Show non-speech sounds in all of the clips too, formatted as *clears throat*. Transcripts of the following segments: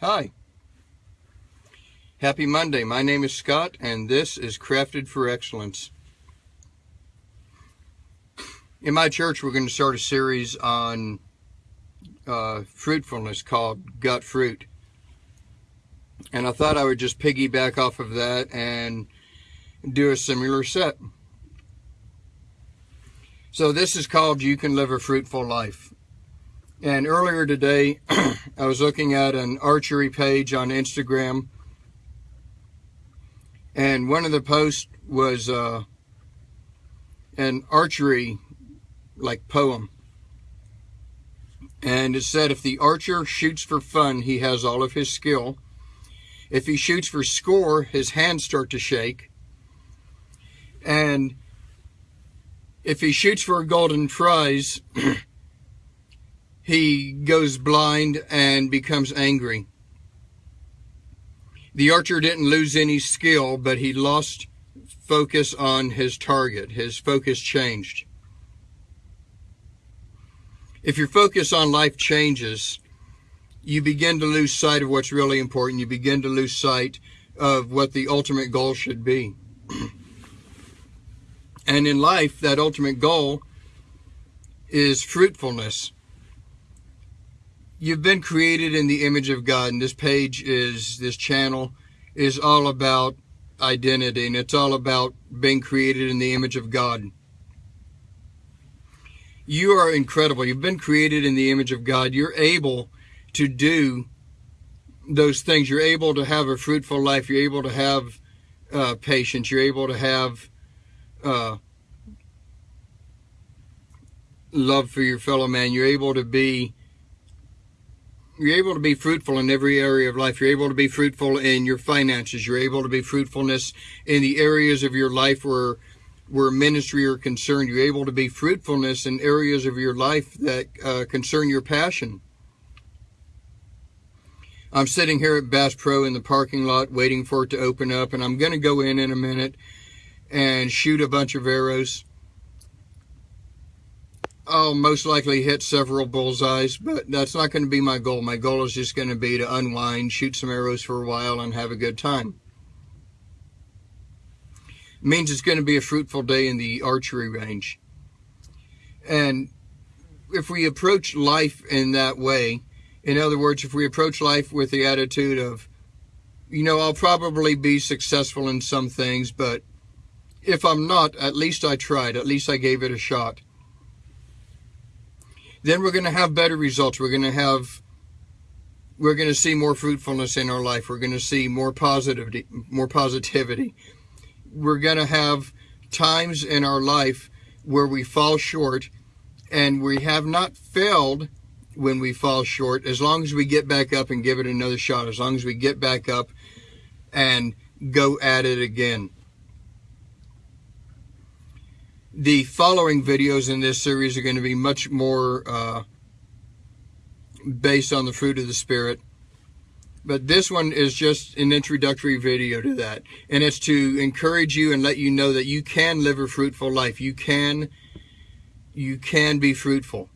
Hi. Happy Monday. My name is Scott, and this is Crafted for Excellence. In my church, we're going to start a series on uh, fruitfulness called Good Fruit. And I thought I would just piggyback off of that and do a similar set. So this is called You Can Live a Fruitful Life. And earlier today, *clears throat* I was looking at an archery page on Instagram. And one of the posts was uh, an archery like poem. And it said, if the archer shoots for fun, he has all of his skill. If he shoots for score, his hands start to shake. And if he shoots for a golden prize, *clears throat* he goes blind and becomes angry. The archer didn't lose any skill, but he lost focus on his target. His focus changed. If your focus on life changes, you begin to lose sight of what's really important. You begin to lose sight of what the ultimate goal should be. *clears throat* and in life, that ultimate goal is fruitfulness. You've been created in the image of God, and this page is, this channel is all about identity, and it's all about being created in the image of God. You are incredible. You've been created in the image of God. You're able to do those things. You're able to have a fruitful life. You're able to have uh, patience. You're able to have uh, love for your fellow man. You're able to be you're able to be fruitful in every area of life. You're able to be fruitful in your finances. You're able to be fruitfulness in the areas of your life where where ministry are concerned. You're able to be fruitfulness in areas of your life that uh, concern your passion. I'm sitting here at Bass Pro in the parking lot waiting for it to open up, and I'm going to go in in a minute and shoot a bunch of arrows. I'll most likely hit several bullseyes, but that's not going to be my goal. My goal is just going to be to unwind, shoot some arrows for a while, and have a good time. It means it's going to be a fruitful day in the archery range. And if we approach life in that way, in other words, if we approach life with the attitude of, you know, I'll probably be successful in some things, but if I'm not, at least I tried. At least I gave it a shot then we're going to have better results. We're going to have, we're going to see more fruitfulness in our life. We're going to see more positivity, more positivity. We're going to have times in our life where we fall short and we have not failed when we fall short as long as we get back up and give it another shot, as long as we get back up and go at it again. The following videos in this series are going to be much more uh, based on the fruit of the Spirit. But this one is just an introductory video to that. And it's to encourage you and let you know that you can live a fruitful life. You can, you can be fruitful.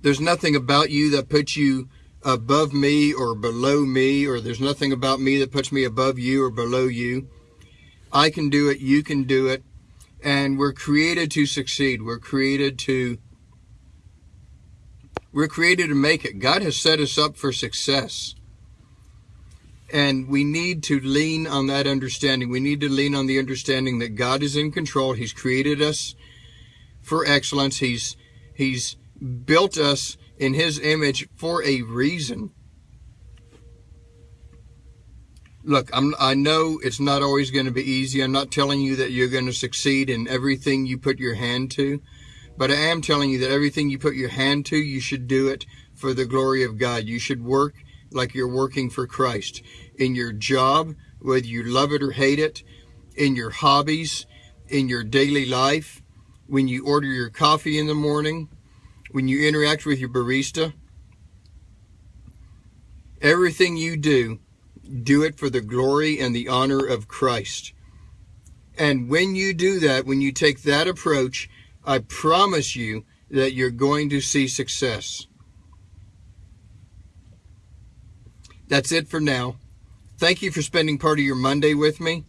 There's nothing about you that puts you above me or below me, or there's nothing about me that puts me above you or below you. I can do it. You can do it. And we're created to succeed. We're created to we're created to make it. God has set us up for success. And we need to lean on that understanding. We need to lean on the understanding that God is in control. He's created us for excellence. He's He's built us in His image for a reason. Look, I'm, I know it's not always going to be easy. I'm not telling you that you're going to succeed in everything you put your hand to, but I am telling you that everything you put your hand to, you should do it for the glory of God. You should work like you're working for Christ in your job, whether you love it or hate it, in your hobbies, in your daily life, when you order your coffee in the morning, when you interact with your barista. Everything you do do it for the glory and the honor of Christ. And when you do that, when you take that approach, I promise you that you're going to see success. That's it for now. Thank you for spending part of your Monday with me.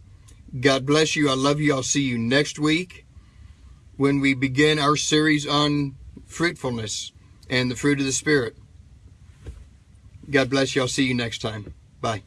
God bless you. I love you. I'll see you next week when we begin our series on fruitfulness and the fruit of the Spirit. God bless you. I'll see you next time. Bye.